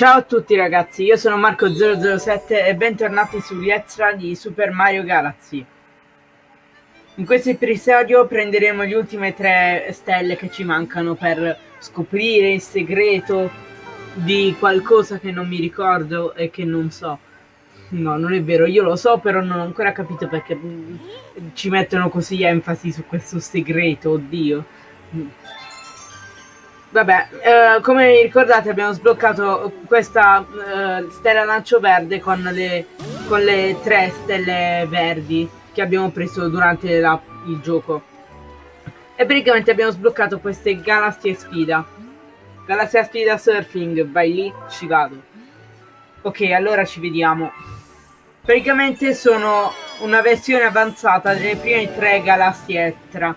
Ciao a tutti ragazzi, io sono Marco007 e bentornati sugli extra di Super Mario Galaxy. In questo episodio prenderemo le ultime tre stelle che ci mancano per scoprire il segreto di qualcosa che non mi ricordo e che non so. No, non è vero, io lo so, però non ho ancora capito perché ci mettono così enfasi su questo segreto, oddio. Vabbè, eh, come ricordate abbiamo sbloccato questa eh, stella lancio verde con le, con le tre stelle verdi che abbiamo preso durante la, il gioco. E praticamente abbiamo sbloccato queste galassie sfida. Galassia sfida surfing, vai lì, ci vado. Ok, allora ci vediamo. Praticamente sono una versione avanzata delle prime tre galassie extra.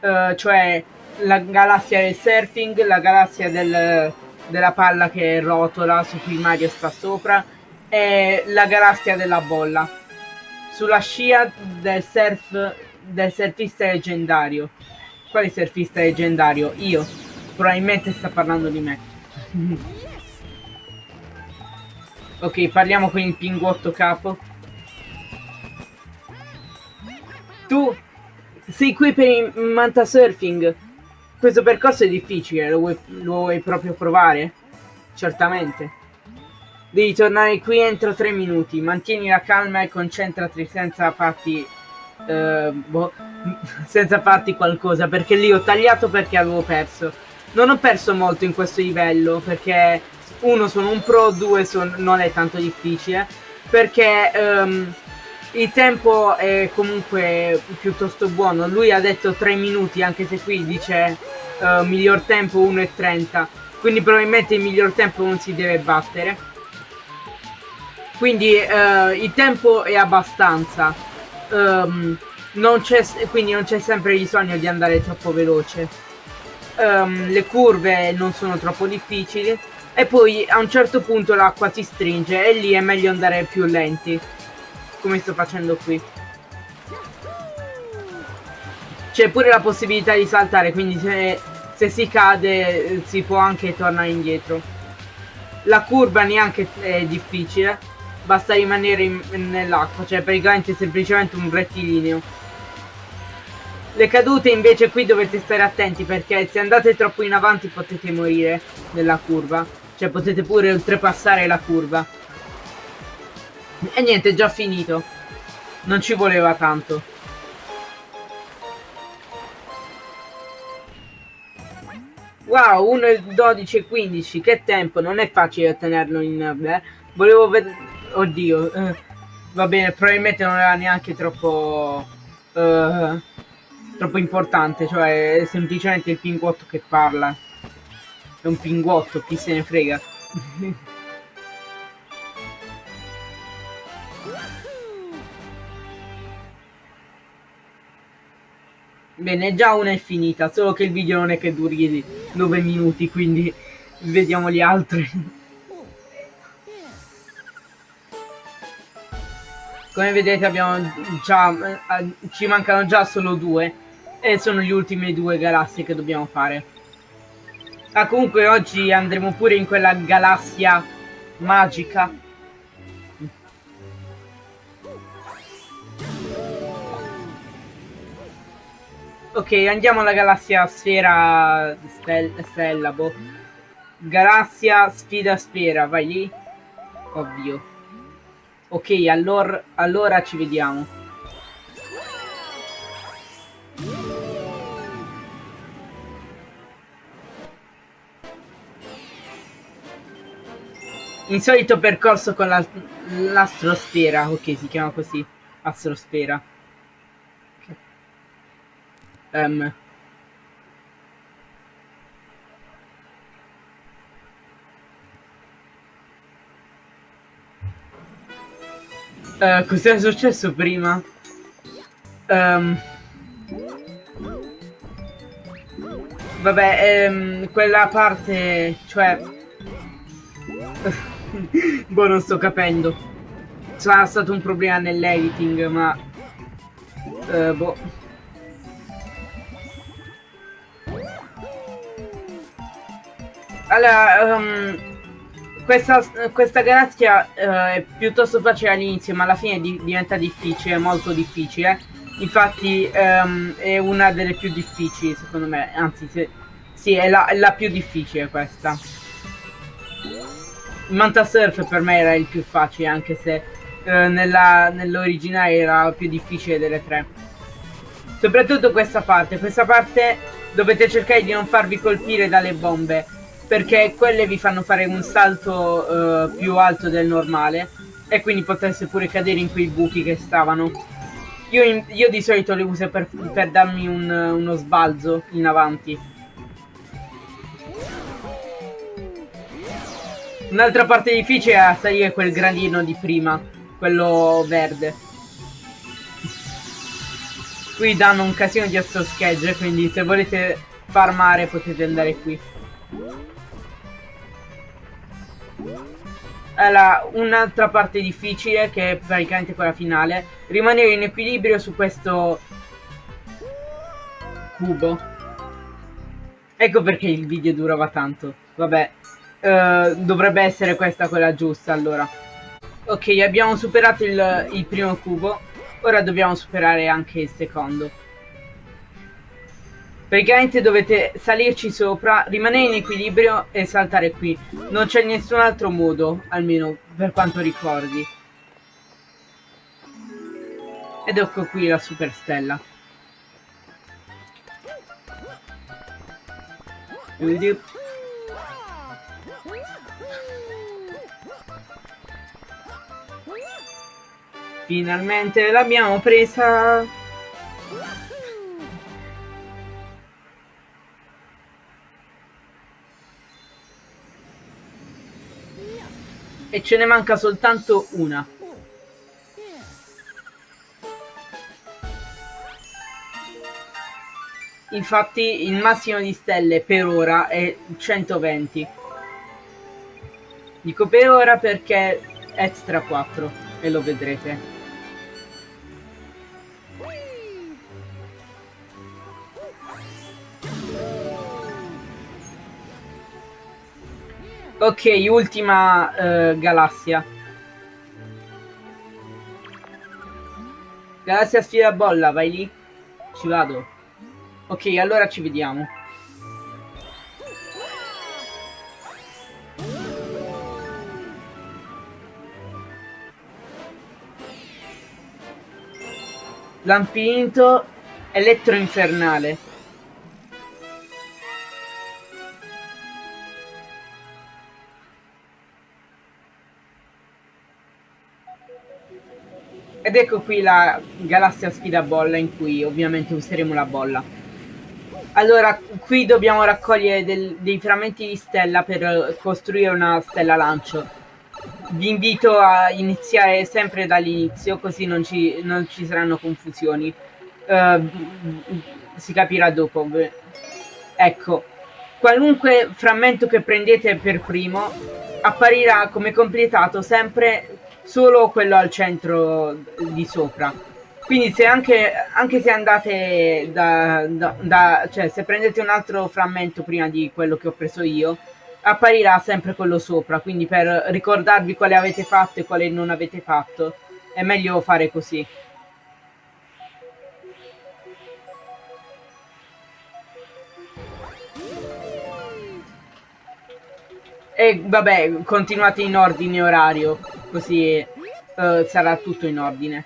Uh, cioè la galassia del surfing, la galassia del, della palla che rotola su cui Mario sta sopra e la galassia della bolla. Sulla scia del surf del surfista leggendario. Quale surfista leggendario? Io. Probabilmente sta parlando di me. ok, parliamo con il pinguotto capo. Tu sei qui per il manta surfing. Questo percorso è difficile, lo vuoi, lo vuoi proprio provare? Certamente. Devi tornare qui entro tre minuti, mantieni la calma e concentrati senza farti... Uh, boh, senza farti qualcosa, perché lì ho tagliato perché avevo perso. Non ho perso molto in questo livello, perché uno sono un pro, due son, non è tanto difficile, perché... Um, il tempo è comunque piuttosto buono. Lui ha detto 3 minuti, anche se qui dice uh, miglior tempo 1,30. Quindi probabilmente il miglior tempo non si deve battere. Quindi uh, il tempo è abbastanza. Um, non quindi non c'è sempre bisogno di andare troppo veloce. Um, le curve non sono troppo difficili. E poi a un certo punto l'acqua si stringe e lì è meglio andare più lenti come sto facendo qui. C'è pure la possibilità di saltare, quindi se, se si cade si può anche tornare indietro. La curva neanche è difficile, basta rimanere nell'acqua, cioè praticamente semplicemente un rettilineo. Le cadute invece qui dovete stare attenti perché se andate troppo in avanti potete morire nella curva. Cioè potete pure oltrepassare la curva. E niente, è già finito. Non ci voleva tanto. Wow, 1, 12 e 15, che tempo, non è facile ottenerlo in... Beh, volevo vedere... Oddio, eh, va bene, probabilmente non era neanche troppo... Uh, troppo importante, cioè è semplicemente il pinguotto che parla. È un pinguotto, chi se ne frega. Bene, già una è finita, solo che il video non è che duri 9 minuti, quindi vediamo gli altri. Come vedete abbiamo già, eh, ci mancano già solo due e sono gli ultimi due galassie che dobbiamo fare. Ah, comunque oggi andremo pure in quella galassia magica Ok, andiamo alla galassia sfera stel stella, boh. Galassia sfida sfera, vai lì. Ovvio. Ok, allora, allora ci vediamo. Insolito percorso con l'astrosfera, ok, si chiama così, astrosfera. Um, uh, Cos'era successo prima? Um, vabbè, um, quella parte, cioè... boh, non sto capendo. Sarà stato un problema nell'editing, ma... Uh, boh. Allora, um, questa, questa galassia uh, è piuttosto facile all'inizio, ma alla fine di, diventa difficile, molto difficile. Infatti um, è una delle più difficili, secondo me. Anzi, se, sì, è la, è la, più difficile questa. Manta Surf per me era il più facile, anche se uh, nell'originale era la più difficile delle tre. Soprattutto questa parte. Questa parte dovete cercare di non farvi colpire dalle bombe perché quelle vi fanno fare un salto uh, più alto del normale e quindi potreste pure cadere in quei buchi che stavano. Io, in, io di solito le uso per, per darmi un, uno sbalzo in avanti. Un'altra parte difficile è salire quel gradino di prima, quello verde. Qui danno un casino di astro schegge, quindi se volete farmare potete andare qui. Allora, un'altra parte difficile, che è praticamente quella finale, rimanere in equilibrio su questo cubo. Ecco perché il video durava tanto. Vabbè, uh, dovrebbe essere questa quella giusta allora. Ok, abbiamo superato il, il primo cubo, ora dobbiamo superare anche il secondo. Praticamente dovete salirci sopra, rimanere in equilibrio e saltare qui. Non c'è nessun altro modo, almeno per quanto ricordi. Ed ecco qui la super stella. Finalmente l'abbiamo presa e ce ne manca soltanto una. Infatti il massimo di stelle per ora è 120. Dico per ora perché extra 4 e lo vedrete. Ok, ultima uh, galassia. Galassia sfida bolla, vai lì. Ci vado. Ok, allora ci vediamo. Lampinto elettroinfernale. Ed ecco qui la galassia sfida bolla in cui ovviamente useremo la bolla. Allora, qui dobbiamo raccogliere del, dei frammenti di stella per costruire una stella lancio. Vi invito a iniziare sempre dall'inizio, così non ci, non ci, saranno confusioni. Uh, si capirà dopo. Ecco, qualunque frammento che prendete per primo apparirà come completato sempre solo quello al centro di sopra. Quindi se anche, anche se andate da, da, da, cioè se prendete un altro frammento prima di quello che ho preso io, apparirà sempre quello sopra, quindi per ricordarvi quale avete fatto e quale non avete fatto, è meglio fare così. E vabbè, continuate in ordine orario, così uh, sarà tutto in ordine.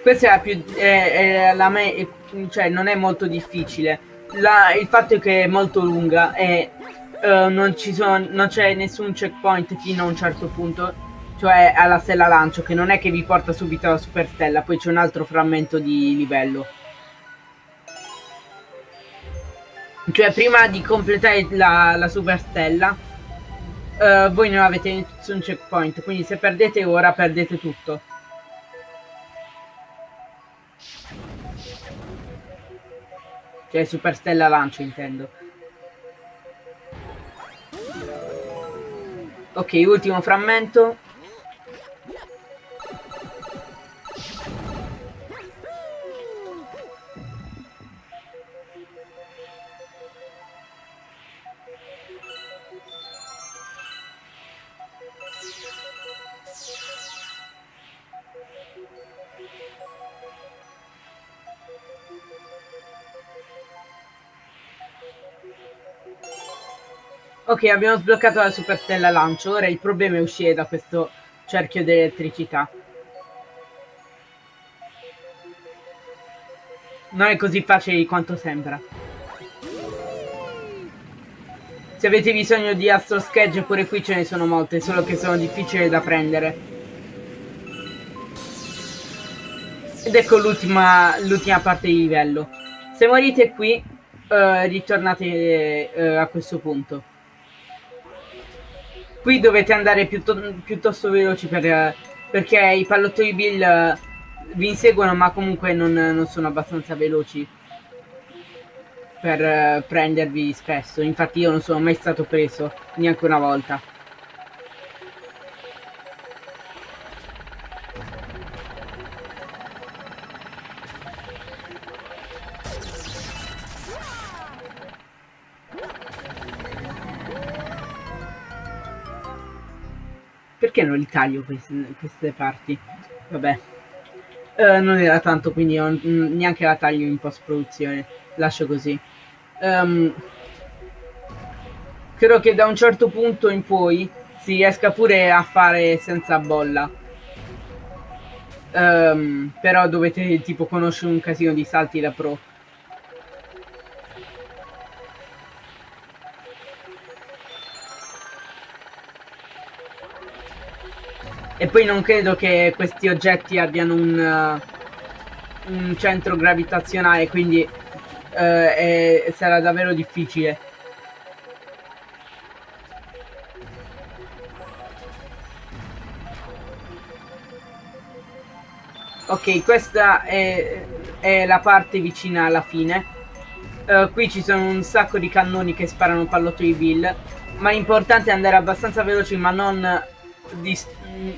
Questa è la più... È, è la me, cioè non è molto difficile. La, il fatto è che è molto lunga e uh, non, non c'è nessun checkpoint fino a un certo punto, cioè alla stella lancio, che non è che vi porta subito alla super stella, poi c'è un altro frammento di livello. Cioè prima di completare la, la super stella, uh, voi non avete nessun checkpoint, quindi se perdete ora perdete tutto. Cioè super stella lancio intendo. Ok, ultimo frammento. Ok, abbiamo sbloccato la superstella lancio. Ora il problema è uscire da questo cerchio di elettricità. Non è così facile quanto sembra. Se avete bisogno di Astro Sketch pure qui ce ne sono molte, solo che sono difficili da prendere. Ed ecco l'ultima parte di livello. Se morite qui, uh, ritornate uh, a questo punto. Qui dovete andare piuttosto, piuttosto veloci per, perché i pallottoi Bill eh, vi inseguono ma comunque non, non sono abbastanza veloci per uh, prendervi spesso. Infatti io non sono mai stato preso, neanche una volta. Perché non li taglio queste, queste parti? Vabbè. Uh, non era tanto, quindi non, neanche la taglio in post-produzione. Lascio così. Um, credo che da un certo punto in poi si riesca pure a fare senza bolla. Um, però dovete tipo conoscere un casino di salti da pro. E poi non credo che questi oggetti abbiano un, uh, un centro gravitazionale, quindi uh, è, sarà davvero difficile. Ok, questa è, è, la parte vicina alla fine. Uh, qui ci sono un sacco di cannoni che sparano pallottoli Bill. Ma l'importante è andare abbastanza veloci ma non dis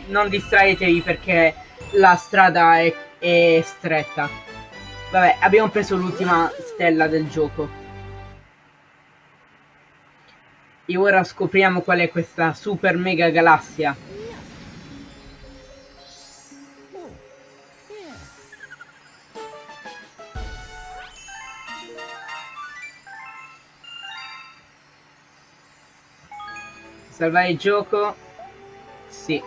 non distraetevi perché la strada è, è stretta. Vabbè, abbiamo preso l'ultima stella del gioco. E ora scopriamo qual è questa super mega galassia. Salvare il gioco. Sì.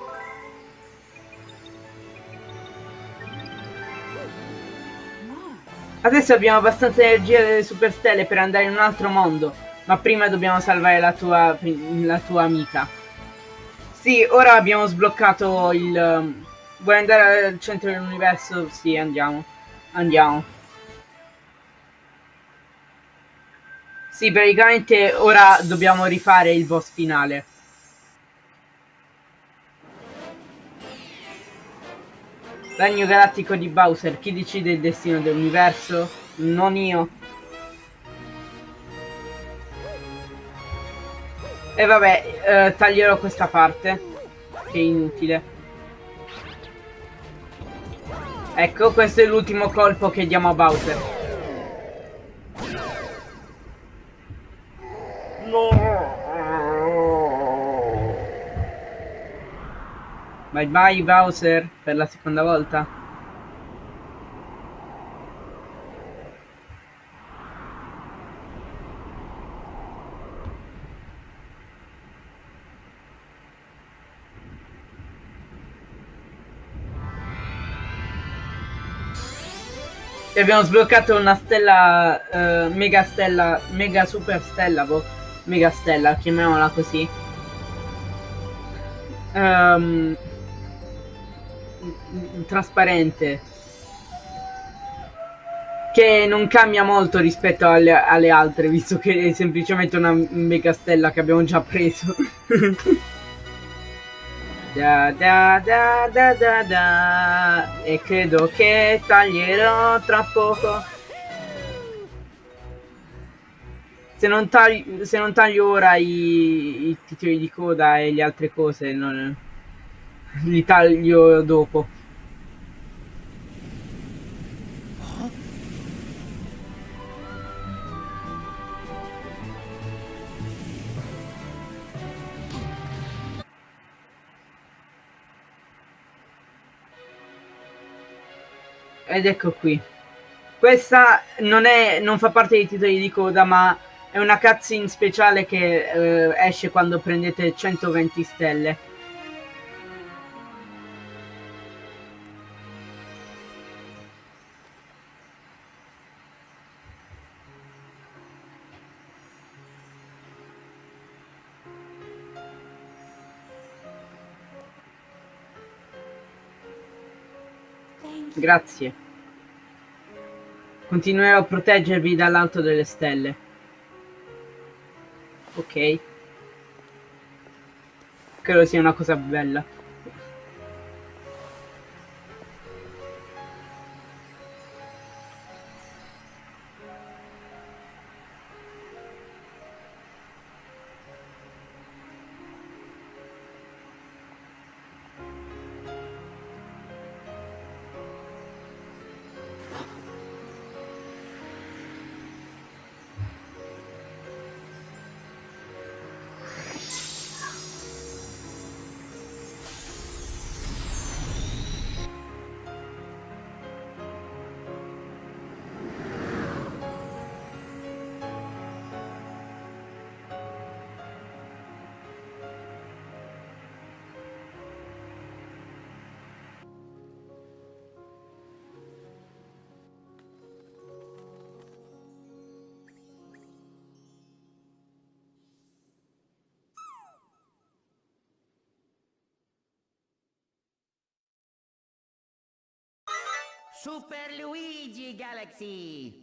Adesso abbiamo abbastanza energia delle superstelle per andare in un altro mondo. Ma prima dobbiamo salvare la tua, la tua amica. Sì, ora abbiamo sbloccato il... Um, vuoi andare al centro dell'universo? Sì, andiamo. Andiamo. Sì, praticamente ora dobbiamo rifare il boss finale. Regno galattico di Bowser, chi decide il destino dell'universo? Non io. E vabbè, eh, taglierò questa parte, che è inutile. Ecco, questo è l'ultimo colpo che diamo a Bowser. No! Bye bye Bowser per la seconda volta. E abbiamo sbloccato una stella, uh, mega stella, mega super stella, boh, mega stella, chiamiamola così. Um, trasparente che non cambia molto rispetto alle, alle, altre visto che è semplicemente una mega stella che abbiamo già preso da, da, da, da, da, da. e credo che taglierò tra poco se non, taglio, se non taglio ora i, i, titoli di coda e le altre cose, non, li taglio dopo. Ed ecco qui. Questa non, è, non fa parte dei titoli di coda, ma è una cutscene speciale che eh, esce quando prendete 120 stelle. Grazie. Continuerò a proteggervi dall'alto delle stelle. Ok. Credo sia una cosa bella. Super Luigi Galaxy!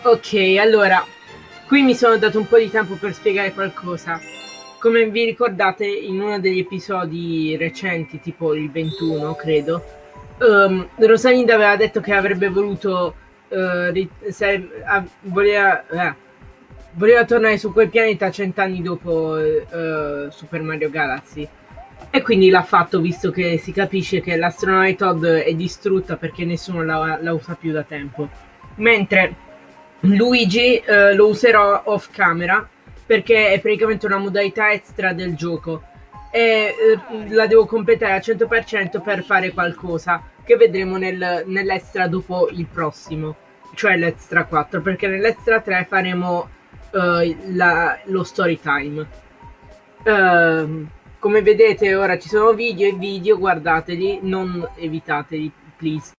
Ok, allora, qui mi sono dato un po' di tempo per spiegare qualcosa. Come vi ricordate, in uno degli episodi recenti, tipo il 21, credo, um, Rosalinda aveva detto che avrebbe voluto... Uh, voleva, uh, voleva tornare su quel pianeta cent'anni dopo uh, Super Mario Galaxy. E quindi l'ha fatto visto che si capisce che l'astronave Todd è distrutta perché nessuno la, la usa più da tempo. Mentre Luigi uh, lo userò off camera perché è praticamente una modalità extra del gioco e uh, la devo completare al 100% per fare qualcosa che vedremo nel, nell'extra dopo il prossimo, cioè l'extra 4, perché nell'extra 3 faremo uh, la, lo story time. Uh, come vedete ora ci sono video e video, guardateli, non evitateli, please.